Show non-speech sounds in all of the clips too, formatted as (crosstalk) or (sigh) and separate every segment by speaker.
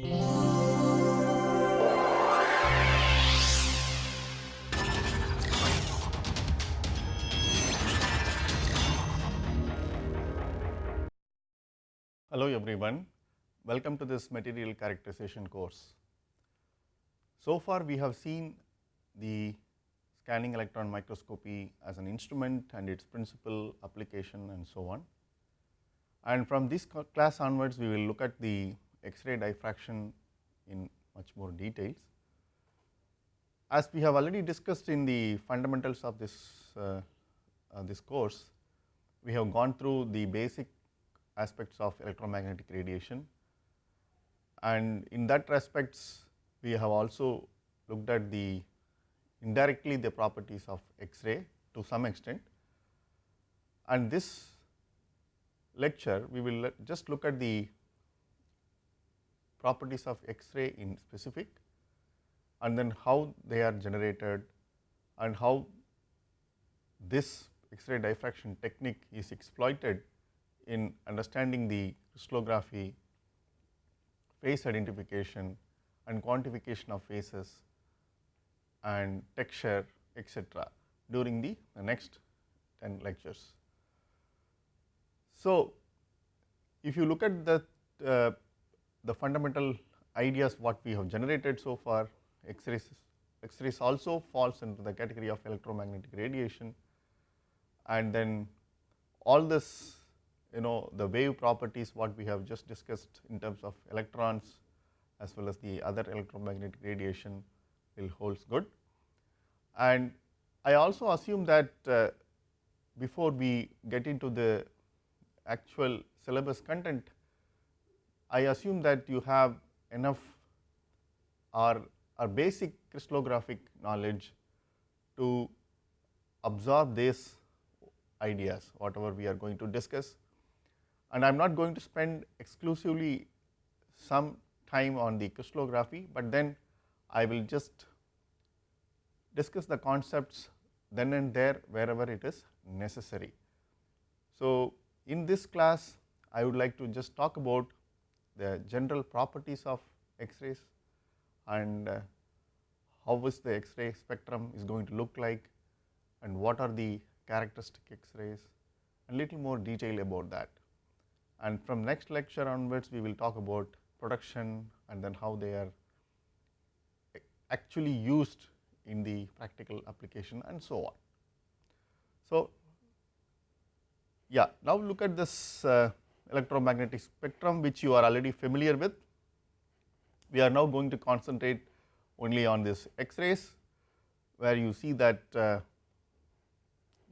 Speaker 1: Hello everyone, welcome to this material characterization course. So far we have seen the scanning electron microscopy as an instrument and its principal application and so on. And from this class onwards we will look at the X-ray diffraction in much more details. As we have already discussed in the fundamentals of this, uh, uh, this course, we have gone through the basic aspects of electromagnetic radiation and in that respects we have also looked at the indirectly the properties of X-ray to some extent and this lecture we will just look at the properties of X-ray in specific and then how they are generated and how this X-ray diffraction technique is exploited in understanding the crystallography, phase identification and quantification of phases and texture etc., during the, the next 10 lectures. So, if you look at the, uh, the fundamental ideas what we have generated so far, X-rays X-rays also falls into the category of electromagnetic radiation and then all this you know the wave properties what we have just discussed in terms of electrons as well as the other electromagnetic radiation will holds good. And I also assume that uh, before we get into the actual syllabus content, I assume that you have enough or, or basic crystallographic knowledge to absorb these ideas whatever we are going to discuss and I am not going to spend exclusively some time on the crystallography, but then I will just discuss the concepts then and there wherever it is necessary. So, in this class I would like to just talk about the general properties of X-rays and uh, how is the X-ray spectrum is going to look like and what are the characteristic X-rays and little more detail about that and from next lecture onwards we will talk about production and then how they are actually used in the practical application and so on. So, yeah now look at this uh, electromagnetic spectrum which you are already familiar with. We are now going to concentrate only on this X-rays where you see that uh,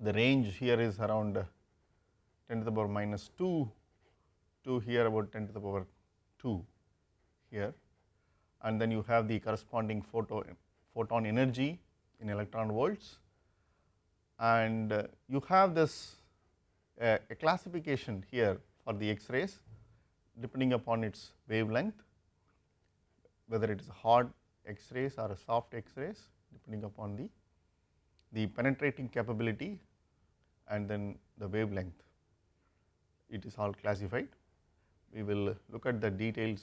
Speaker 1: the range here is around 10 to the power minus 2 to here about 10 to the power 2 here and then you have the corresponding photo, photon energy in electron volts and uh, you have this uh, a classification here for the X-rays depending upon its wavelength whether it is a hard X-rays or a soft X-rays depending upon the, the penetrating capability and then the wavelength it is all classified we will look at the details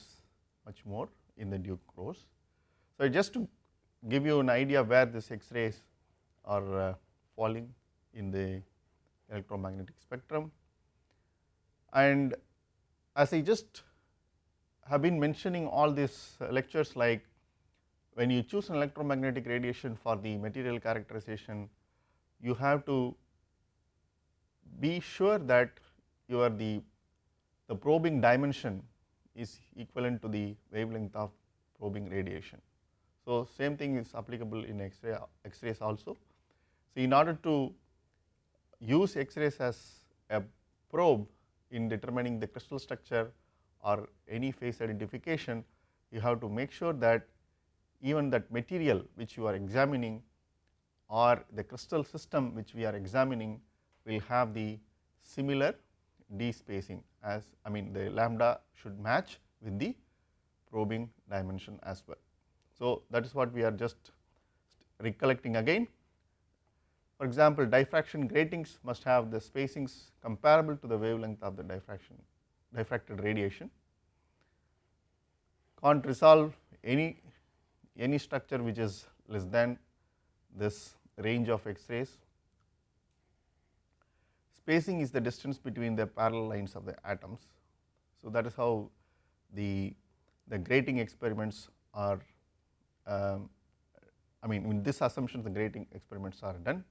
Speaker 1: much more in the due course. So, just to give you an idea where this X-rays are uh, falling in the electromagnetic spectrum and as I just have been mentioning all these lectures like when you choose an electromagnetic radiation for the material characterization you have to be sure that your the the probing dimension is equivalent to the wavelength of probing radiation. So, same thing is applicable in X-ray X-rays also. So, in order to use X-rays as a probe in determining the crystal structure or any phase identification, you have to make sure that even that material which you are examining or the crystal system which we are examining will have the similar d spacing as I mean the lambda should match with the probing dimension as well. So, that is what we are just recollecting again. For example, diffraction gratings must have the spacings comparable to the wavelength of the diffraction diffracted radiation can't resolve any any structure which is less than this range of X-rays. Spacing is the distance between the parallel lines of the atoms. So, that is how the, the grating experiments are um, I mean in this assumption the grating experiments are done.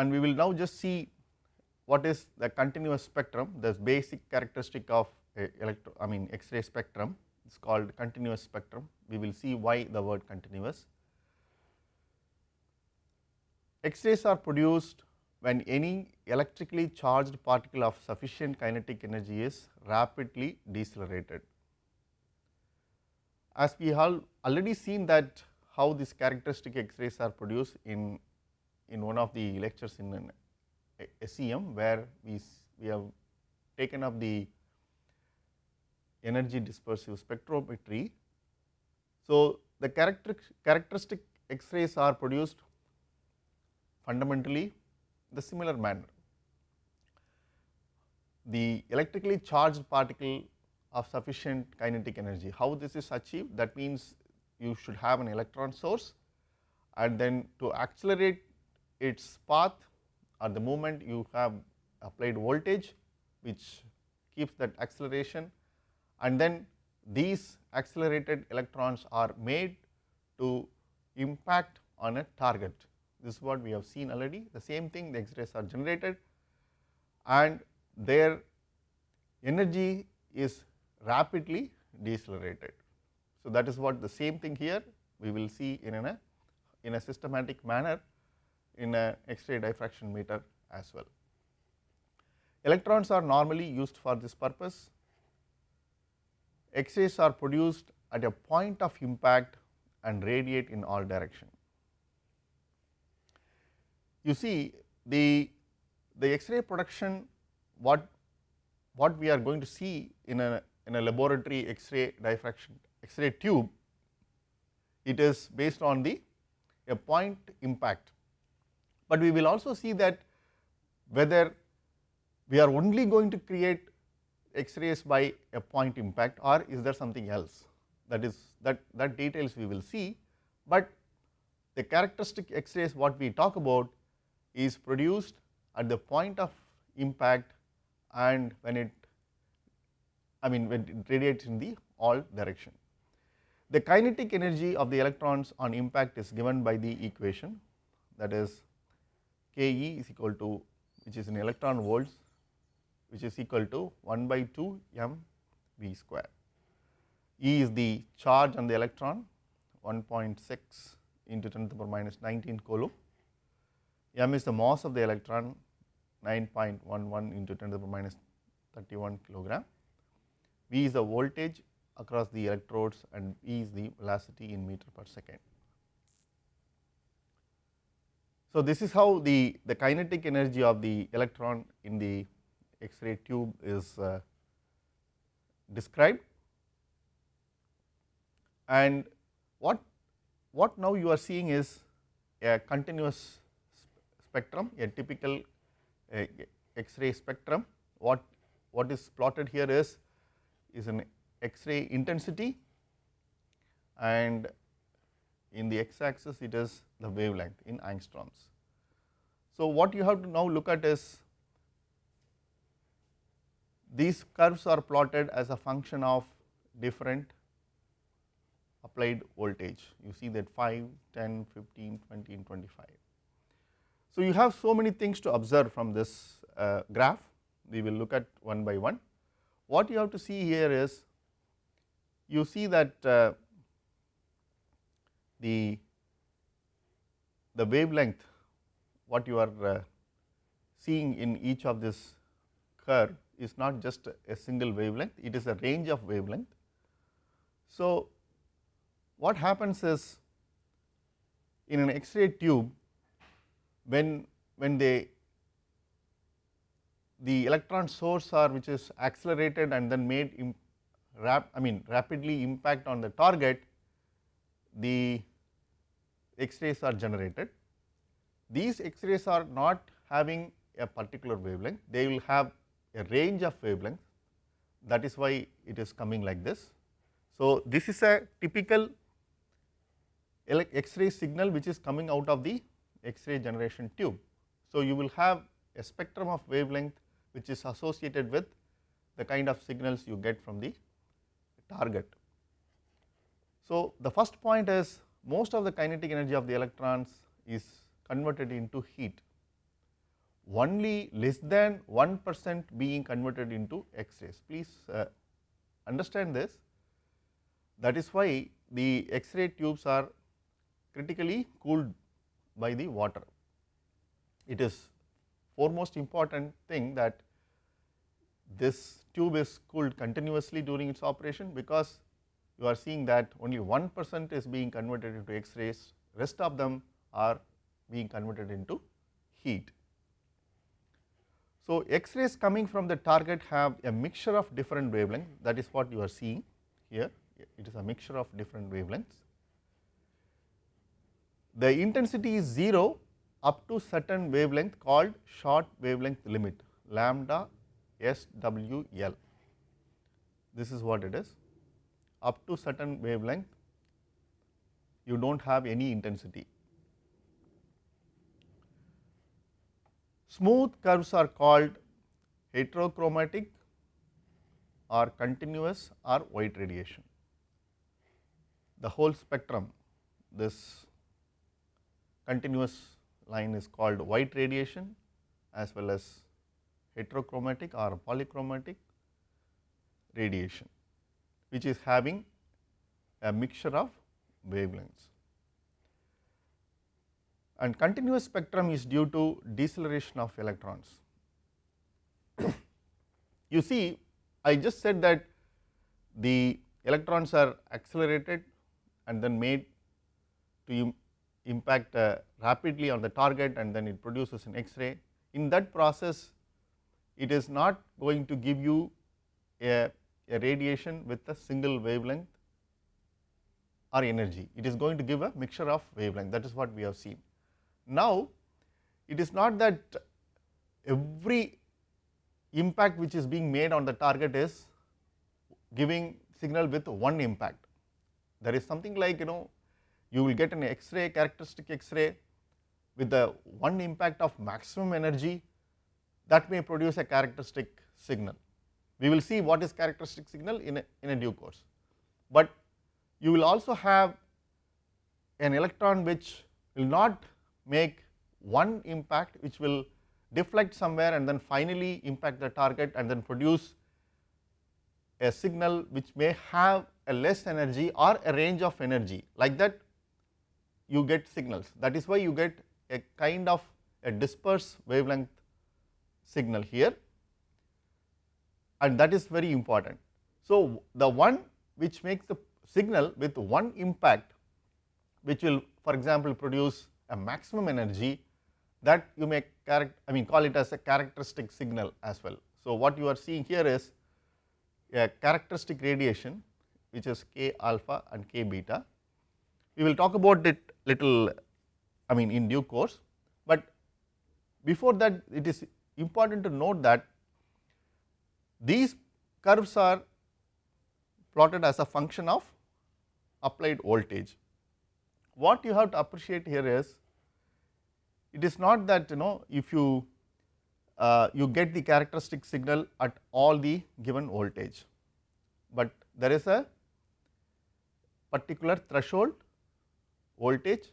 Speaker 1: And we will now just see what is the continuous spectrum, the basic characteristic of electro I mean X-ray spectrum is called continuous spectrum. We will see why the word continuous. X-rays are produced when any electrically charged particle of sufficient kinetic energy is rapidly decelerated. As we have already seen that how these characteristic X-rays are produced in, in one of the lectures in an SEM where we, we have taken up the energy dispersive spectrometry. So, the character, characteristic X-rays are produced fundamentally the similar manner. The electrically charged particle of sufficient kinetic energy. How this is achieved? That means you should have an electron source and then to accelerate its path at the moment you have applied voltage which keeps that acceleration and then these accelerated electrons are made to impact on a target. This is what we have seen already the same thing the X-rays are generated and their energy is rapidly decelerated. So, that is what the same thing here we will see in a in a systematic manner in a X-ray diffractometer as well. Electrons are normally used for this purpose. X-rays are produced at a point of impact and radiate in all direction. You see the the X-ray production what what we are going to see in a in a laboratory X-ray diffraction X-ray tube, it is based on the a point impact. But we will also see that whether we are only going to create X-rays by a point impact or is there something else. That is that that details we will see, but the characteristic X-rays what we talk about is produced at the point of impact and when it I mean when it radiates in the all direction. The kinetic energy of the electrons on impact is given by the equation. That is Ke is equal to which is in electron volts which is equal to 1 by 2 m v square. E is the charge on the electron 1.6 into 10 to the power minus 19 coulomb. m is the mass of the electron 9.11 into 10 to the power minus 31 kilogram V is the voltage across the electrodes and E is the velocity in meter per second. So, this is how the, the kinetic energy of the electron in the X-ray tube is uh, described and what, what now you are seeing is a continuous spectrum, a typical uh, X-ray spectrum. What, what is plotted here is is an X-ray intensity and in the x axis it is the wavelength in angstroms. So, what you have to now look at is these curves are plotted as a function of different applied voltage. You see that 5, 10, 15, 20 and 25. So, you have so many things to observe from this uh, graph, we will look at one by one. What you have to see here is you see that uh, the the wavelength what you are uh, seeing in each of this curve is not just a single wavelength, it is a range of wavelength. So, what happens is in an X-ray tube when when they the electron source are which is accelerated and then made rap I mean rapidly impact on the target, the X-rays are generated. These X-rays are not having a particular wavelength, they will have a range of wavelengths, that is why it is coming like this. So, this is a typical X-ray signal which is coming out of the X-ray generation tube. So, you will have a spectrum of wavelength which is associated with the kind of signals you get from the target. So, the first point is most of the kinetic energy of the electrons is converted into heat, only less than 1 percent being converted into X-rays. Please uh, understand this that is why the X-ray tubes are critically cooled by the water. It is foremost important thing that this tube is cooled continuously during its operation because you are seeing that only 1 percent is being converted into X-rays, rest of them are being converted into heat. So, X-rays coming from the target have a mixture of different wavelengths that is what you are seeing here, it is a mixture of different wavelengths. The intensity is 0 up to certain wavelength called short wavelength limit lambda SWL. This is what it is up to certain wavelength you do not have any intensity. Smooth curves are called heterochromatic or continuous or white radiation. The whole spectrum this continuous line is called white radiation as well as heterochromatic or polychromatic radiation which is having a mixture of wavelengths. And continuous spectrum is due to deceleration of electrons. (coughs) you see I just said that the electrons are accelerated and then made to impact uh, rapidly on the target and then it produces an X-ray. In that process it is not going to give you a, a radiation with a single wavelength or energy, it is going to give a mixture of wavelength that is what we have seen. Now, it is not that every impact which is being made on the target is giving signal with one impact. There is something like you know you will get an X-ray characteristic X-ray with the one impact of maximum energy that may produce a characteristic signal. We will see what is characteristic signal in a, in a due course, but you will also have an electron which will not make one impact which will deflect somewhere and then finally impact the target and then produce a signal which may have a less energy or a range of energy. Like that you get signals. That is why you get a kind of a dispersed wavelength signal here and that is very important. So, the one which makes the signal with one impact which will for example, produce a maximum energy that you may I mean call it as a characteristic signal as well. So, what you are seeing here is a characteristic radiation which is k alpha and k beta. We will talk about it little I mean in due course, but before that it is important to note that these curves are plotted as a function of applied voltage. What you have to appreciate here is it is not that you know if you uh, you get the characteristic signal at all the given voltage, but there is a particular threshold voltage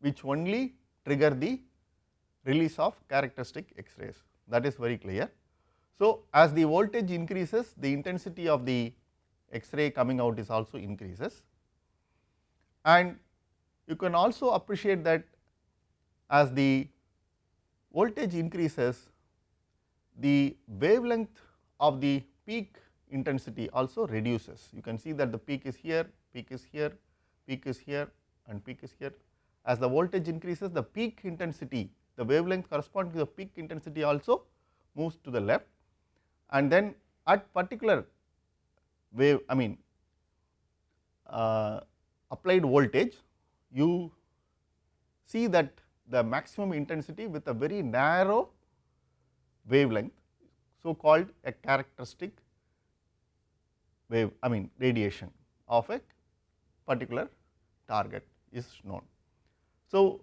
Speaker 1: which only trigger the release of characteristic X-rays that is very clear. So, as the voltage increases the intensity of the X-ray coming out is also increases and you can also appreciate that as the voltage increases the wavelength of the peak intensity also reduces. You can see that the peak is here, peak is here, peak is here and peak is here. As the voltage increases the peak intensity the wavelength corresponding to the peak intensity also moves to the left and then at particular wave I mean uh, applied voltage you see that the maximum intensity with a very narrow wavelength so called a characteristic wave I mean radiation of a particular target is known. So,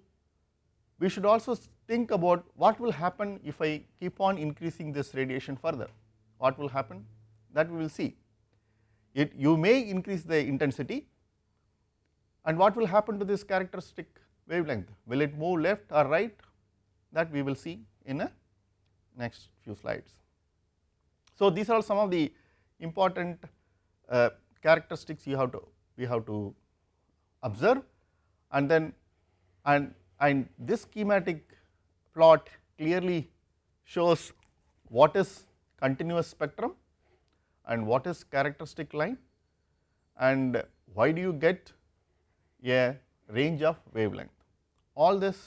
Speaker 1: we should also think about what will happen if I keep on increasing this radiation further, what will happen? That we will see. It you may increase the intensity. And what will happen to this characteristic wavelength, will it move left or right? That we will see in a next few slides. So, these are some of the important uh, characteristics you have to we have to observe. And then and and this schematic plot clearly shows what is continuous spectrum and what is characteristic line and why do you get a range of wavelength. All these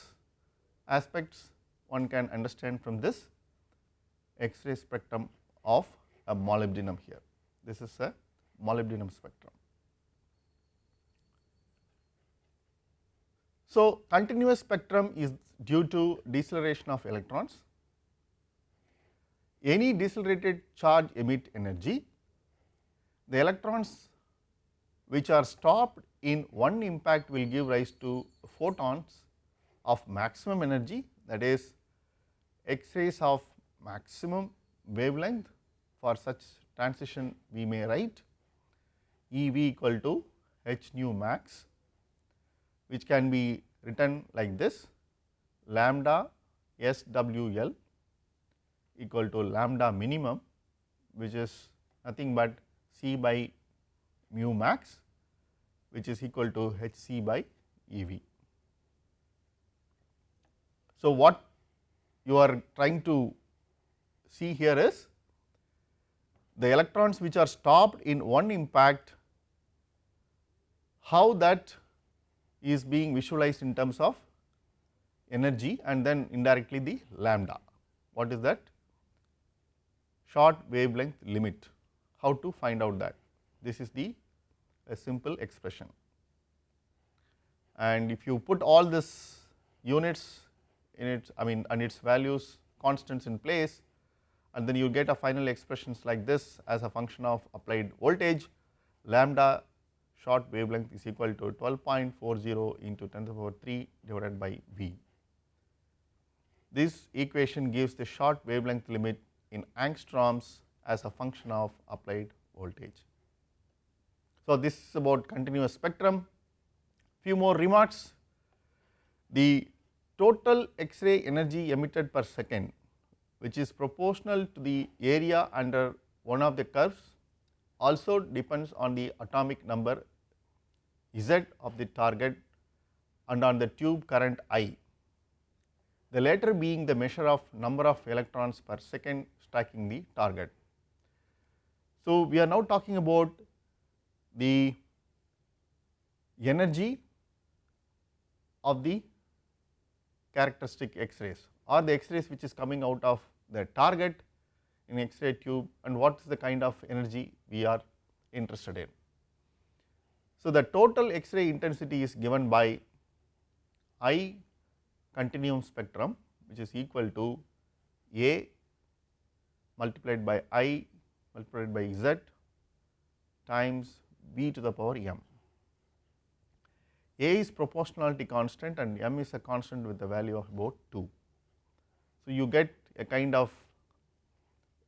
Speaker 1: aspects one can understand from this X-ray spectrum of a molybdenum here. This is a molybdenum spectrum. So, continuous spectrum is due to deceleration of electrons. Any decelerated charge emit energy. The electrons which are stopped in one impact will give rise to photons of maximum energy that is X-rays of maximum wavelength for such transition we may write E v equal to h nu max which can be written like this lambda S W L equal to lambda minimum which is nothing but C by mu max which is equal to h c by E v. So, what you are trying to see here is the electrons which are stopped in one impact, how that is being visualized in terms of energy and then indirectly the lambda. What is that? Short wavelength limit. How to find out that? This is the a simple expression. And if you put all this units in its I mean and its values constants in place, and then you get a final expressions like this as a function of applied voltage lambda short wavelength is equal to 12.40 into 10 to the power 3 divided by V. This equation gives the short wavelength limit in angstroms as a function of applied voltage. So, this is about continuous spectrum. Few more remarks. The total X-ray energy emitted per second which is proportional to the area under one of the curves also depends on the atomic number Z of the target and on the tube current I, the latter being the measure of number of electrons per second striking the target. So, we are now talking about the energy of the characteristic X-rays or the X-rays which is coming out of the target in X-ray tube and what is the kind of energy we are interested in. So, the total X-ray intensity is given by I continuum spectrum which is equal to A multiplied by I multiplied by Z times b to the power m. A is proportionality constant and m is a constant with the value of about 2. So, you get a kind of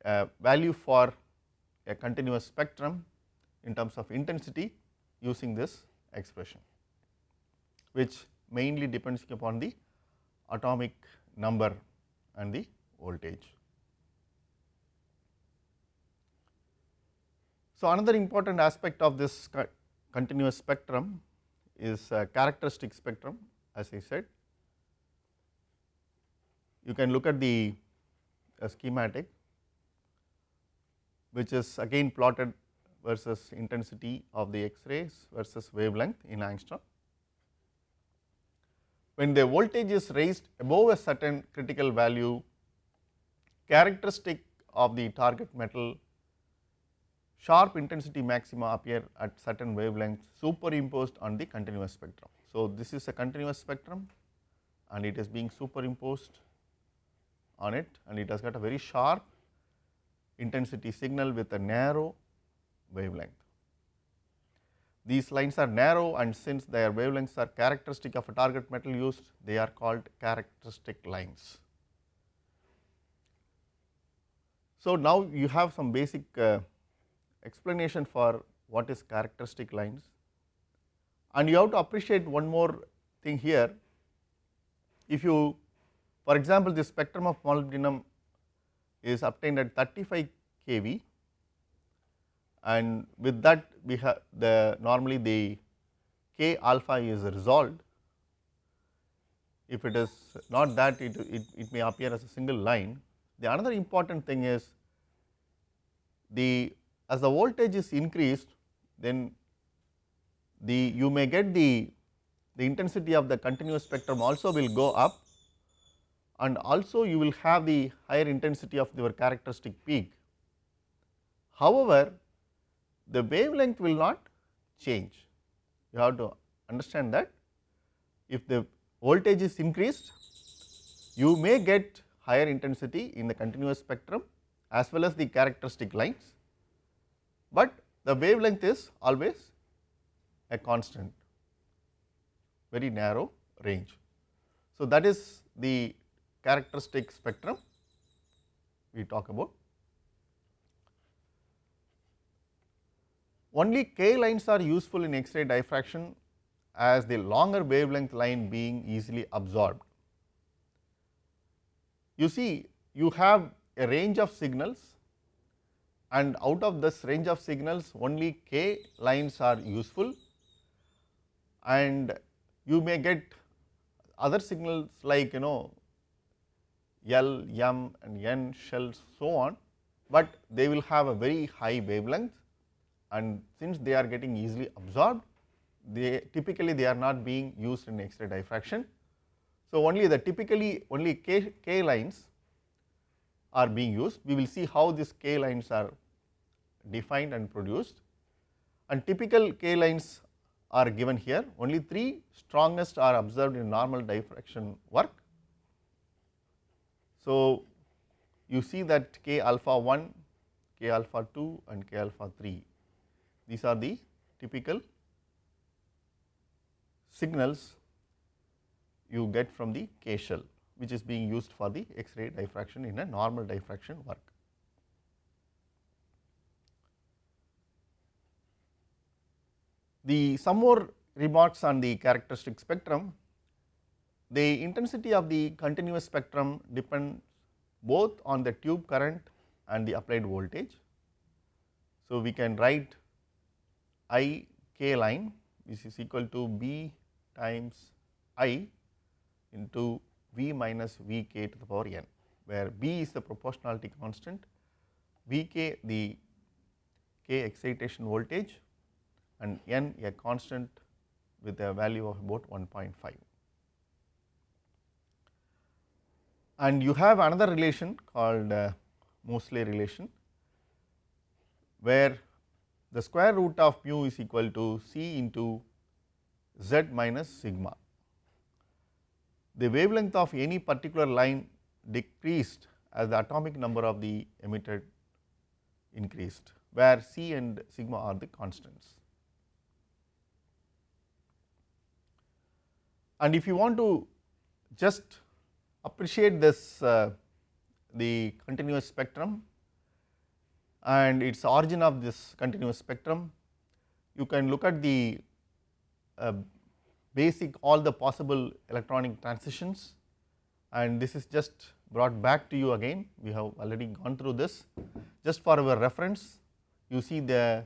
Speaker 1: uh, value for a continuous spectrum in terms of intensity using this expression, which mainly depends upon the atomic number and the voltage. So, another important aspect of this continuous spectrum is characteristic spectrum as I said you can look at the uh, schematic which is again plotted versus intensity of the X-rays versus wavelength in angstrom. When the voltage is raised above a certain critical value, characteristic of the target metal sharp intensity maxima appear at certain wavelengths superimposed on the continuous spectrum. So, this is a continuous spectrum and it is being superimposed on it and it has got a very sharp intensity signal with a narrow wavelength. these lines are narrow and since their wavelengths are characteristic of a target metal used, they are called characteristic lines. So, now you have some basic uh, explanation for what is characteristic lines and you have to appreciate one more thing here. If you for example, the spectrum of molybdenum is obtained at 35 kV and with that we have the normally the k alpha is resolved. If it is not that it, it, it may appear as a single line. The another important thing is the as the voltage is increased then the you may get the the intensity of the continuous spectrum also will go up and also you will have the higher intensity of your characteristic peak. However, the wavelength will not change. You have to understand that if the voltage is increased, you may get higher intensity in the continuous spectrum as well as the characteristic lines, but the wavelength is always a constant very narrow range. So, that is the characteristic spectrum we talk about. Only k lines are useful in X-ray diffraction as the longer wavelength line being easily absorbed. You see you have a range of signals and out of this range of signals only k lines are useful. And you may get other signals like you know L, M and N shells so on, but they will have a very high wavelength. And since they are getting easily absorbed, they typically they are not being used in X-ray diffraction. So, only the typically only K, K lines are being used. We will see how these K lines are defined and produced and typical K lines are given here. Only 3 strongest are observed in normal diffraction work so, you see that k alpha 1, k alpha 2 and k alpha 3 these are the typical signals you get from the K shell which is being used for the X-ray diffraction in a normal diffraction work. The some more remarks on the characteristic spectrum the intensity of the continuous spectrum depends both on the tube current and the applied voltage. So, we can write I k line which is equal to B times I into V minus V k to the power n, where B is the proportionality constant, V k the k excitation voltage and n a constant with a value of about 1.5. and you have another relation called uh, Moseley relation where the square root of mu is equal to C into z minus sigma. The wavelength of any particular line decreased as the atomic number of the emitted increased where C and sigma are the constants. And if you want to just appreciate this uh, the continuous spectrum and its origin of this continuous spectrum, you can look at the uh, basic all the possible electronic transitions. And this is just brought back to you again. We have already gone through this. Just for our reference you see the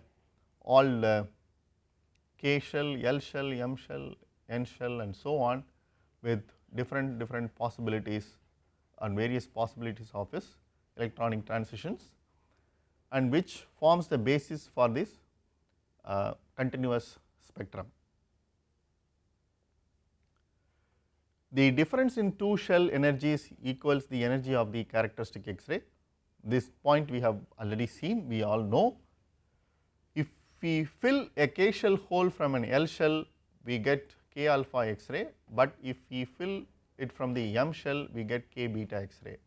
Speaker 1: all uh, k shell, L shell, M shell, N shell and so on with different different possibilities and various possibilities of his electronic transitions and which forms the basis for this uh, continuous spectrum. The difference in two shell energies equals the energy of the characteristic X-ray. This point we have already seen, we all know. If we fill a K shell hole from an L shell, we get k alpha X-ray, but if we fill it from the M shell we get k beta X-ray.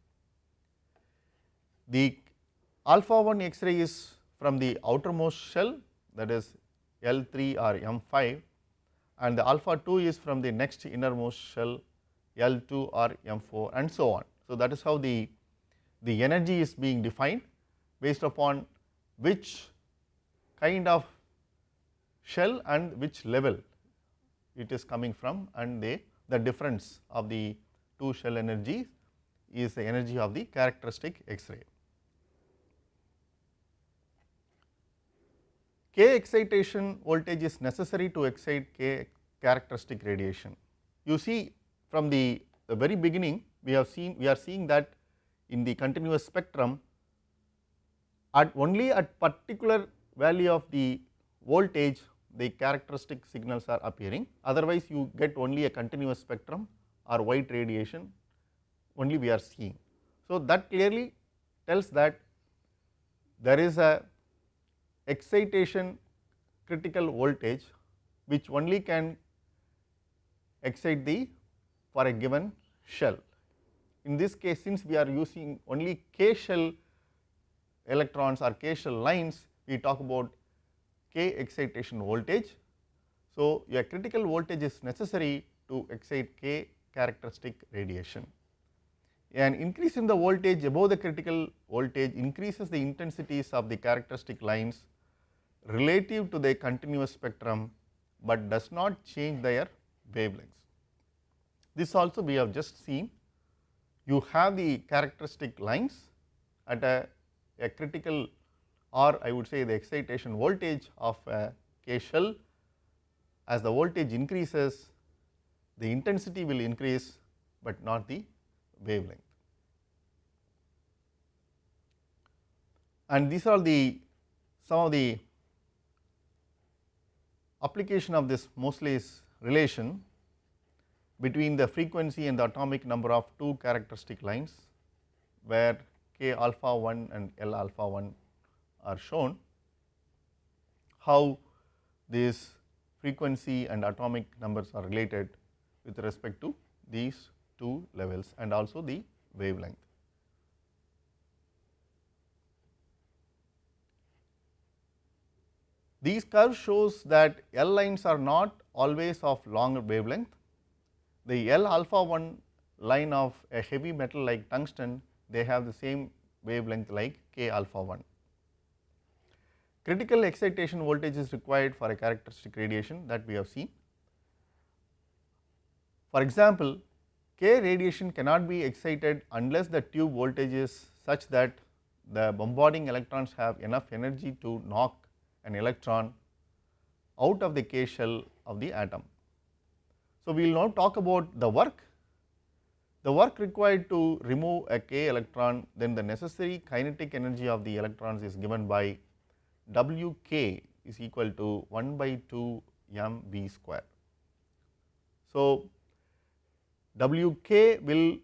Speaker 1: The alpha 1 X-ray is from the outermost shell that is L3 or M5 and the alpha 2 is from the next innermost shell L2 or M4 and so on. So, that is how the, the energy is being defined based upon which kind of shell and which level it is coming from and the, the difference of the two shell energies is the energy of the characteristic X-ray. K excitation voltage is necessary to excite K characteristic radiation. You see from the, the very beginning we have seen we are seeing that in the continuous spectrum at only at particular value of the voltage the characteristic signals are appearing otherwise you get only a continuous spectrum or white radiation only we are seeing. So, that clearly tells that there is a excitation critical voltage which only can excite the for a given shell. In this case since we are using only k shell electrons or k shell lines we talk about k excitation voltage. So, a critical voltage is necessary to excite k characteristic radiation. An increase in the voltage above the critical voltage increases the intensities of the characteristic lines relative to the continuous spectrum, but does not change their wavelengths. This also we have just seen. You have the characteristic lines at a, a critical or I would say the excitation voltage of a K shell. As the voltage increases the intensity will increase, but not the wavelength. And these are the some of the application of this Moseley's relation between the frequency and the atomic number of two characteristic lines where k alpha 1 and L alpha 1 are shown, how this frequency and atomic numbers are related with respect to these two levels and also the wavelength. These curves shows that L lines are not always of longer wavelength. The L alpha 1 line of a heavy metal like tungsten, they have the same wavelength like K alpha 1. Critical excitation voltage is required for a characteristic radiation that we have seen. For example, K radiation cannot be excited unless the tube voltage is such that the bombarding electrons have enough energy to knock an electron out of the K shell of the atom. So, we will now talk about the work. The work required to remove a K electron then the necessary kinetic energy of the electrons is given by W k is equal to 1 by 2 m v square. So, W k will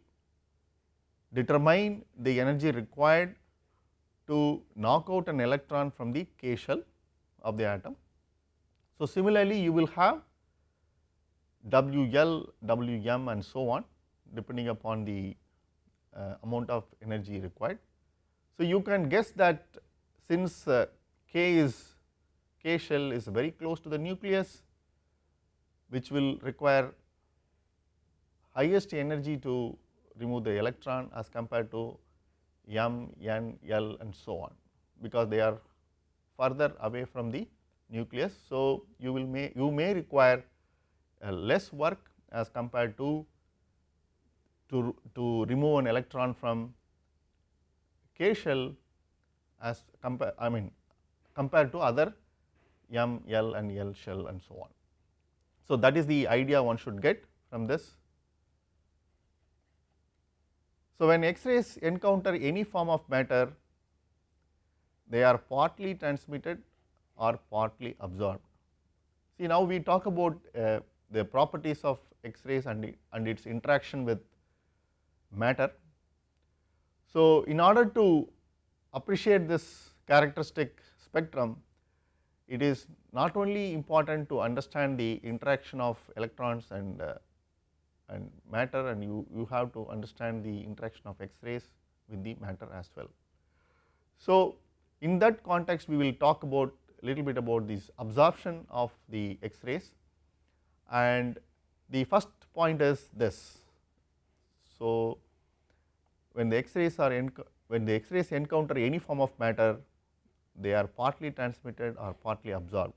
Speaker 1: determine the energy required to knock out an electron from the K shell of the atom. So, similarly you will have W L, W m and so on depending upon the uh, amount of energy required. So, you can guess that since uh, K is K shell is very close to the nucleus which will require highest energy to remove the electron as compared to M, N, L and so on because they are further away from the nucleus. So, you will may you may require less work as compared to to, to remove an electron from K shell as compare I mean compared to other M, L and L shell and so on. So, that is the idea one should get from this. So, when X-rays encounter any form of matter, they are partly transmitted or partly absorbed. See now we talk about uh, the properties of X-rays and, and its interaction with matter. So, in order to appreciate this characteristic spectrum, it is not only important to understand the interaction of electrons and, uh, and matter and you, you have to understand the interaction of X-rays with the matter as well. So, in that context we will talk about a little bit about this absorption of the X-rays and the first point is this. So, when the X-rays are when the X-rays encounter any form of matter they are partly transmitted or partly absorbed.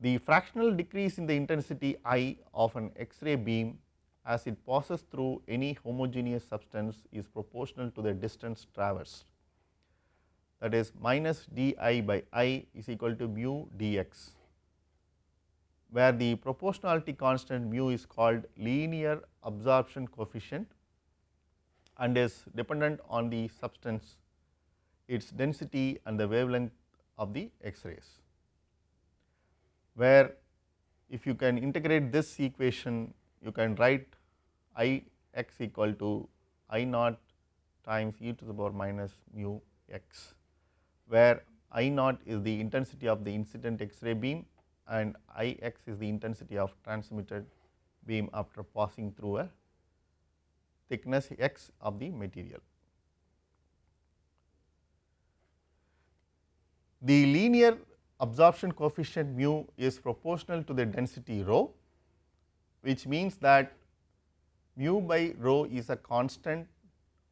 Speaker 1: The fractional decrease in the intensity I of an X-ray beam as it passes through any homogeneous substance is proportional to the distance traversed that is minus d i by i is equal to mu dx where the proportionality constant mu is called linear absorption coefficient and is dependent on the substance its density and the wavelength of the X-rays, where if you can integrate this equation you can write I x equal to I naught times e to the power minus mu x, where I naught is the intensity of the incident X-ray beam and I x is the intensity of transmitted beam after passing through a thickness x of the material. The linear absorption coefficient mu is proportional to the density rho, which means that mu by rho is a constant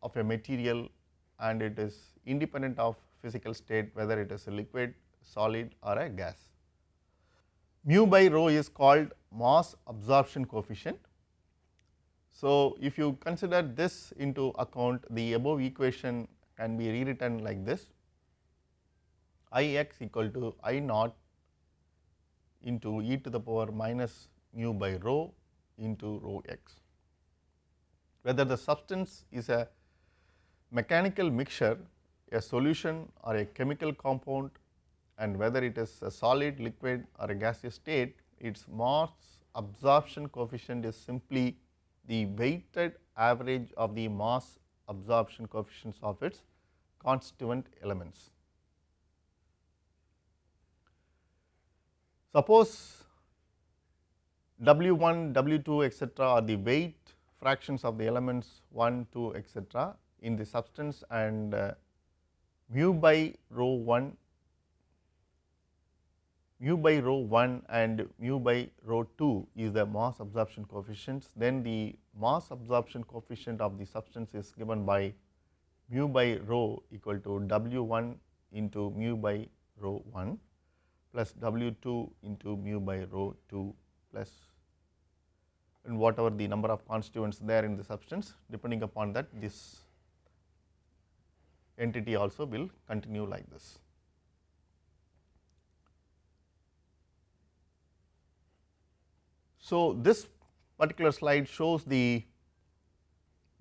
Speaker 1: of a material and it is independent of physical state whether it is a liquid, solid or a gas. Mu by rho is called mass absorption coefficient. So, if you consider this into account the above equation can be rewritten like this I x equal to I naught into e to the power minus mu by rho into rho x. Whether the substance is a mechanical mixture, a solution or a chemical compound and whether it is a solid, liquid or a gaseous state, its mass absorption coefficient is simply the weighted average of the mass absorption coefficients of its constituent elements. Suppose W 1, W 2 etcetera are the weight fractions of the elements 1, 2 etcetera in the substance and uh, mu by rho 1 mu by rho 1 and mu by rho 2 is the mass absorption coefficients, then the mass absorption coefficient of the substance is given by mu by rho equal to W 1 into mu by rho 1 plus W 2 into mu by rho 2 plus and whatever the number of constituents there in the substance depending upon that this entity also will continue like this. So, this particular slide shows the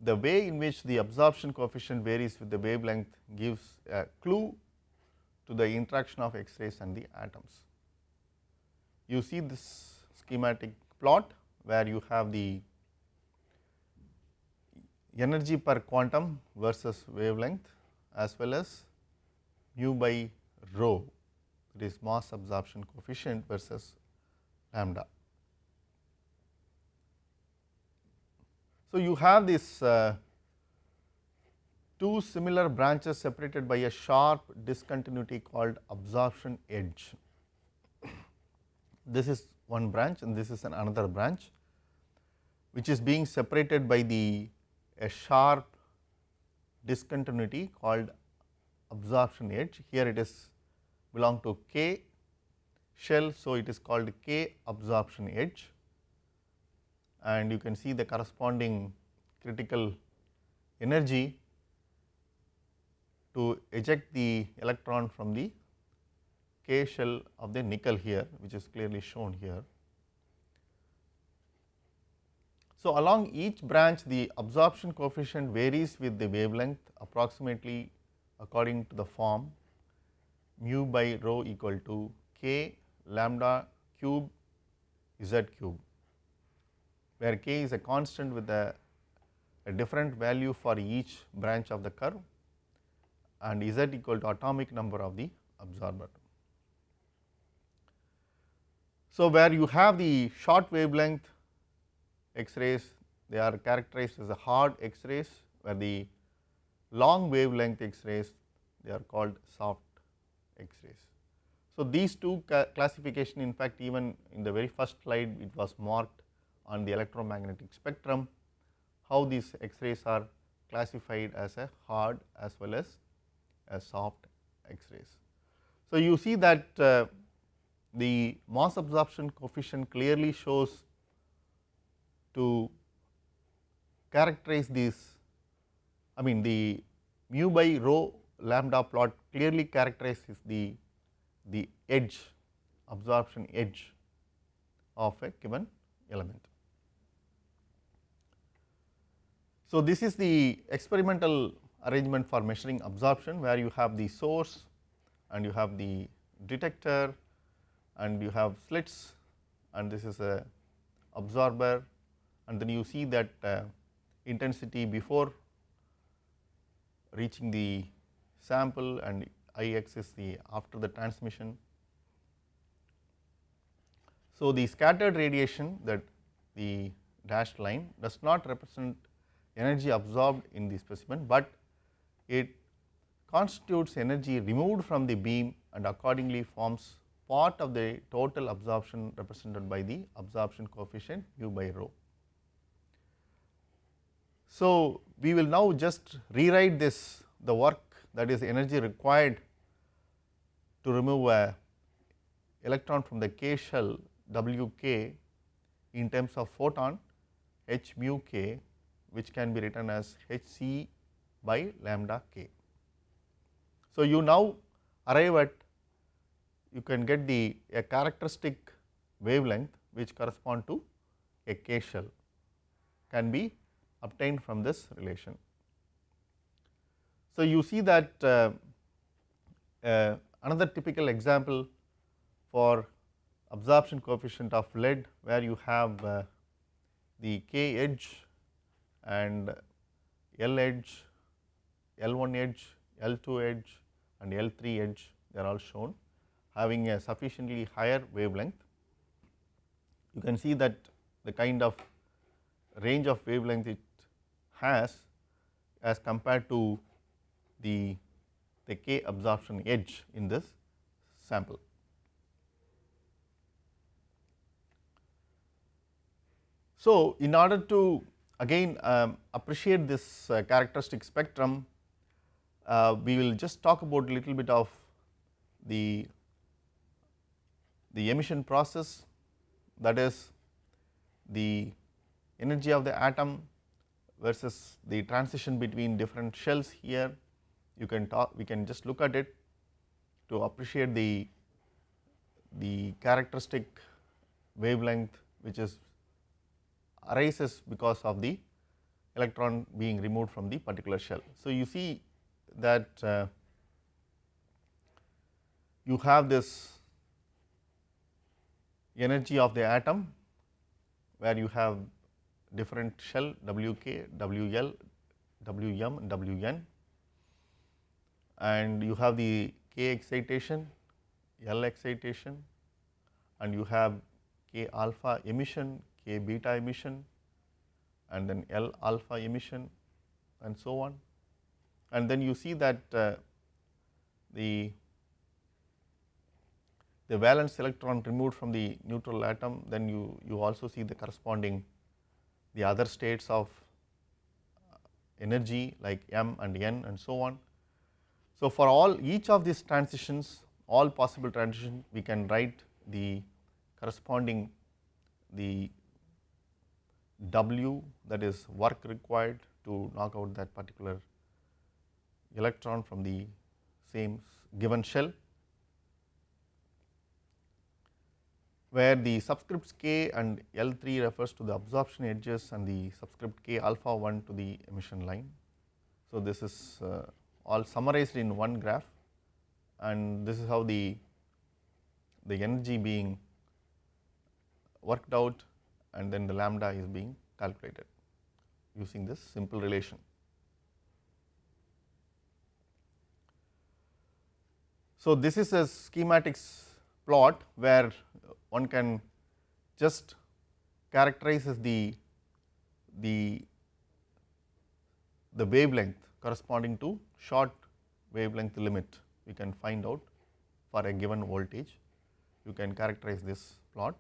Speaker 1: the way in which the absorption coefficient varies with the wavelength gives a clue to the interaction of X-rays and the atoms. You see this schematic plot where you have the energy per quantum versus wavelength as well as mu by rho that is mass absorption coefficient versus lambda. So, you have this uh, two similar branches separated by a sharp discontinuity called absorption edge. This is one branch and this is an another branch which is being separated by the a sharp discontinuity called absorption edge. Here it is belong to K shell. So, it is called K absorption edge and you can see the corresponding critical energy to eject the electron from the K shell of the nickel here which is clearly shown here. So, along each branch the absorption coefficient varies with the wavelength approximately according to the form mu by rho equal to k lambda cube z cube, where k is a constant with a, a different value for each branch of the curve and Z equal to atomic number of the absorber. So, where you have the short wavelength X-rays they are characterized as hard X-rays where the long wavelength X-rays they are called soft X-rays. So, these two classification in fact even in the very first slide it was marked on the electromagnetic spectrum how these X-rays are classified as a hard as well as a soft X-rays. So, you see that uh, the mass absorption coefficient clearly shows to characterize these I mean the mu by rho lambda plot clearly characterizes the, the edge absorption edge of a given element. So, this is the experimental arrangement for measuring absorption where you have the source and you have the detector and you have slits and this is a absorber and then you see that uh, intensity before reaching the sample and Ix is the after the transmission. So, the scattered radiation that the dashed line does not represent energy absorbed in the specimen, but it constitutes energy removed from the beam and accordingly forms part of the total absorption represented by the absorption coefficient mu by rho. So, we will now just rewrite this the work that is energy required to remove a electron from the k shell w k in terms of photon h mu k which can be written as h c by lambda k. So, you now arrive at you can get the a characteristic wavelength which correspond to a k shell can be obtained from this relation. So, you see that uh, uh, another typical example for absorption coefficient of lead where you have uh, the k edge and L edge, L1 edge, L2 edge and L3 edge they are all shown having a sufficiently higher wavelength. You can see that the kind of range of wavelength it has as compared to the, the K absorption edge in this sample. So, in order to again um, appreciate this uh, characteristic spectrum, uh, we will just talk about a little bit of the, the emission process that is the energy of the atom versus the transition between different shells here. You can talk we can just look at it to appreciate the the characteristic wavelength which is arises because of the electron being removed from the particular shell. So, you see that uh, you have this energy of the atom where you have different shell Wk, Wl, Wm and Wn and you have the K excitation, L excitation and you have K alpha emission, K beta emission and then L alpha emission and so on. And then you see that uh, the the valence electron removed from the neutral atom then you, you also see the corresponding the other states of energy like m and n and so on. So, for all each of these transitions all possible transitions we can write the corresponding the W that is work required to knock out that particular electron from the same given shell where the subscripts k and L3 refers to the absorption edges and the subscript k alpha 1 to the emission line. So, this is uh, all summarized in one graph and this is how the, the energy being worked out and then the lambda is being calculated using this simple relation. So, this is a schematics plot where one can just characterize the, the, the wavelength corresponding to short wavelength limit we can find out for a given voltage. You can characterize this plot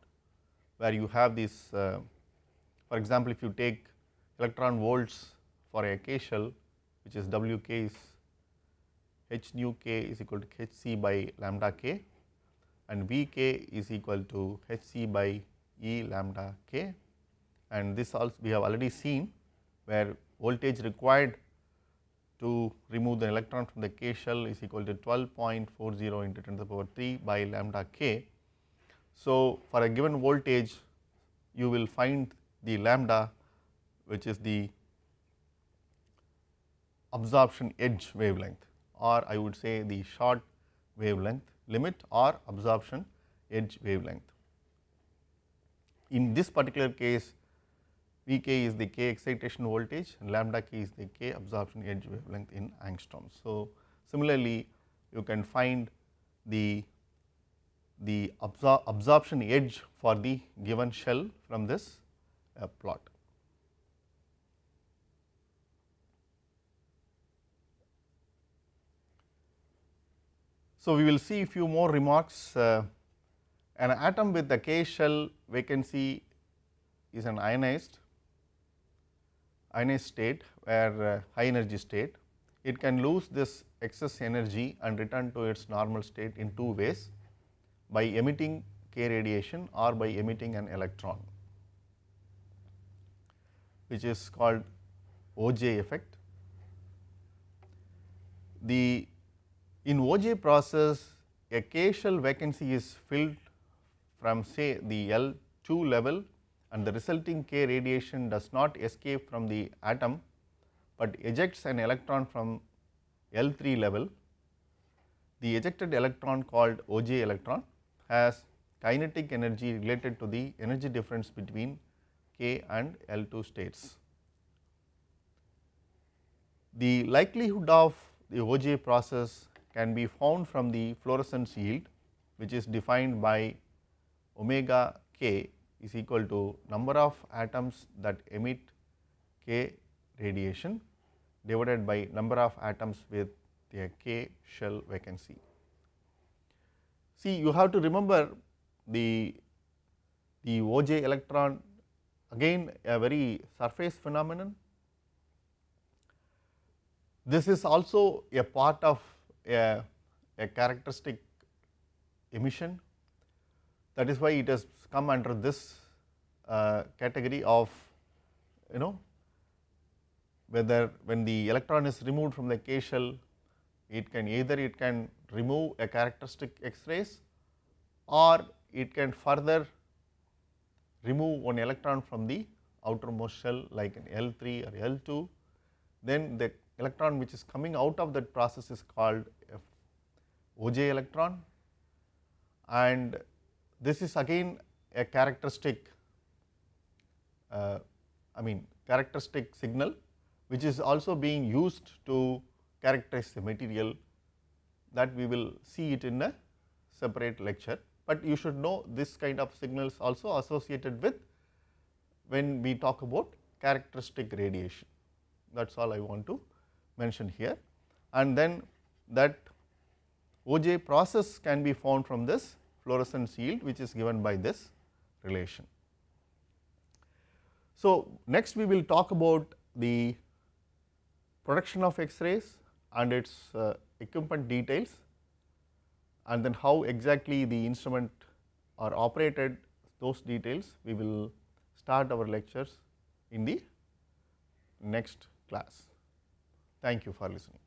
Speaker 1: where you have this uh, for example, if you take electron volts for a K shell which is W k is h nu k is equal to h c by lambda k and V k is equal to h c by E lambda k and this also we have already seen where voltage required to remove the electron from the K shell is equal to 12.40 into 10 to the power 3 by lambda k. So, for a given voltage you will find the lambda which is the absorption edge wavelength or I would say the short wavelength limit or absorption edge wavelength. In this particular case V k is the k excitation voltage and lambda k is the k absorption edge wavelength in angstroms. So, similarly you can find the the absor absorption edge for the given shell from this uh, plot. So, we will see a few more remarks. Uh, an atom with the K shell vacancy is an ionized ionized state where uh, high energy state. It can lose this excess energy and return to its normal state in two ways by emitting K radiation or by emitting an electron which is called Auger effect. The in Auger process a K shell vacancy is filled from say the L2 level and the resulting K radiation does not escape from the atom, but ejects an electron from L3 level. The ejected electron called Auger electron has kinetic energy related to the energy difference between K and L2 states. The likelihood of the Auger process can be found from the fluorescence yield which is defined by omega k is equal to number of atoms that emit k radiation divided by number of atoms with a k shell vacancy. See you have to remember the, the Auger electron again a very surface phenomenon. This is also a part of a, a characteristic emission that is why it has come under this uh, category of you know whether when the electron is removed from the K shell it can either it can remove a characteristic X-rays or it can further remove one electron from the outermost shell like an L3 or L2 then the electron which is coming out of that process is called Auger electron. And this is again a characteristic uh, I mean characteristic signal which is also being used to characterize the material that we will see it in a separate lecture, but you should know this kind of signals also associated with when we talk about characteristic radiation. That is all I want to mention here. And then that Auger process can be found from this fluorescence yield which is given by this relation. So, next we will talk about the production of X-rays and its uh, equipment details and then how exactly the instrument are operated those details we will start our lectures in the next class. Thank you for listening.